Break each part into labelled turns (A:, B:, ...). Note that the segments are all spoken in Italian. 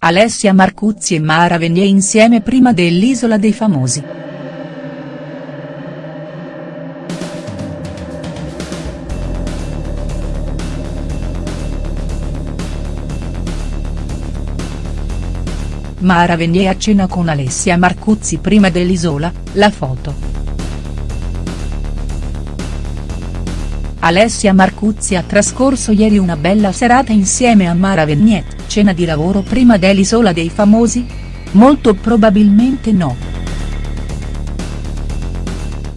A: Alessia Marcuzzi e Mara Venier insieme prima dell'Isola dei Famosi. Mara Venier a cena con Alessia Marcuzzi prima dell'Isola, la foto. Alessia Marcuzzi ha trascorso ieri una bella serata insieme a Mara Venier, cena di lavoro prima dell'Isola dei Famosi? Molto probabilmente no.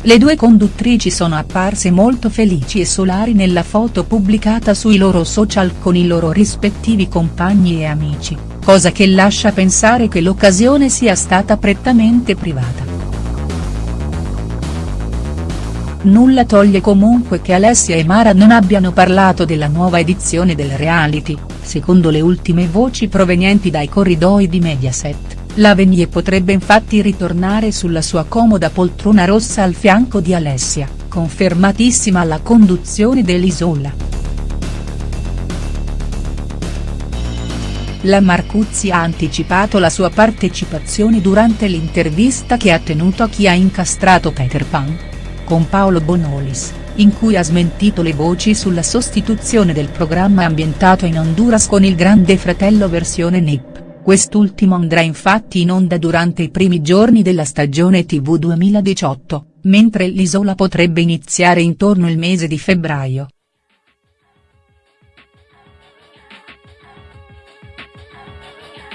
A: Le due conduttrici sono apparse molto felici e solari nella foto pubblicata sui loro social con i loro rispettivi compagni e amici, cosa che lascia pensare che l'occasione sia stata prettamente privata. Nulla toglie comunque che Alessia e Mara non abbiano parlato della nuova edizione del reality, secondo le ultime voci provenienti dai corridoi di Mediaset, la Venier potrebbe infatti ritornare sulla sua comoda poltrona rossa al fianco di Alessia, confermatissima alla conduzione dell'Isola. La Marcuzzi ha anticipato la sua partecipazione durante l'intervista che ha tenuto a chi ha incastrato Peter Pan, con Paolo Bonolis, in cui ha smentito le voci sulla sostituzione del programma ambientato in Honduras con il Grande Fratello versione NIP, quest'ultimo andrà infatti in onda durante i primi giorni della stagione TV 2018, mentre l'isola potrebbe iniziare intorno il mese di febbraio.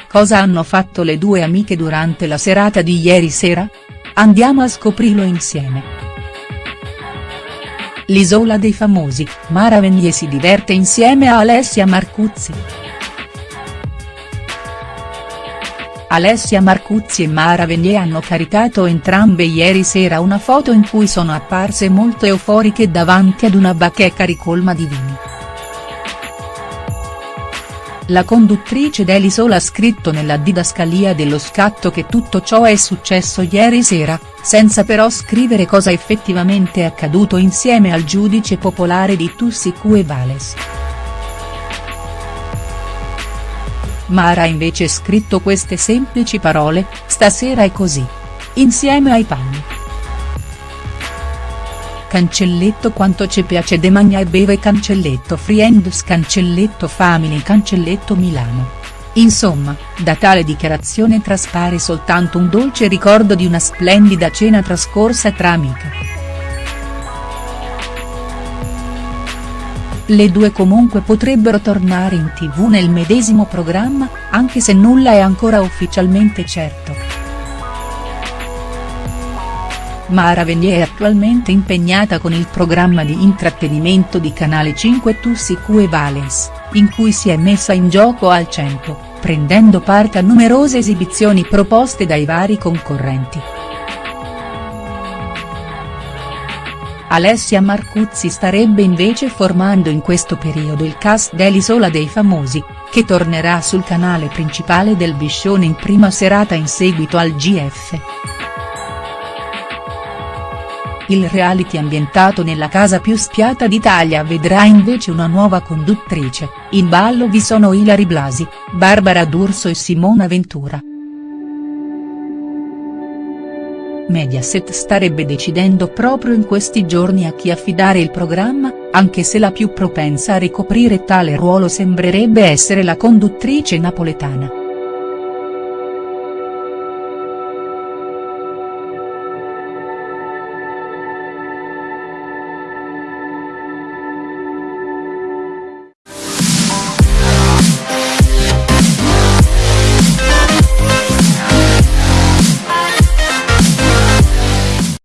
A: Cosa hanno fatto le due amiche durante la serata di ieri sera? Andiamo a scoprirlo insieme. L'isola dei famosi, Mara Venier si diverte insieme a Alessia Marcuzzi. Alessia Marcuzzi e Mara Venier hanno caricato entrambe ieri sera una foto in cui sono apparse molto euforiche davanti ad una bacheca ricolma di vini. La conduttrice dell'Isola ha scritto nella didascalia dello scatto che tutto ciò è successo ieri sera, senza però scrivere cosa effettivamente è accaduto insieme al giudice popolare di Tussicu e Vales. Mara ha invece scritto queste semplici parole, stasera è così. Insieme ai panni. Cancelletto quanto ci piace de magna e beve cancelletto Friends cancelletto Family cancelletto Milano. Insomma, da tale dichiarazione traspare soltanto un dolce ricordo di una splendida cena trascorsa tra amiche. Le due comunque potrebbero tornare in tv nel medesimo programma, anche se nulla è ancora ufficialmente certo. Mara Venier è attualmente impegnata con il programma di intrattenimento di Canale 5 Tussicu e Valens, in cui si è messa in gioco al 100, prendendo parte a numerose esibizioni proposte dai vari concorrenti. Alessia Marcuzzi starebbe invece formando in questo periodo il cast dell'Isola dei Famosi, che tornerà sul canale principale del Biscione in prima serata in seguito al GF. Il reality ambientato nella casa più spiata d'Italia vedrà invece una nuova conduttrice, in ballo vi sono Ilari Blasi, Barbara D'Urso e Simona Ventura. Mediaset starebbe decidendo proprio in questi giorni a chi affidare il programma, anche se la più propensa a ricoprire tale ruolo sembrerebbe essere la conduttrice napoletana.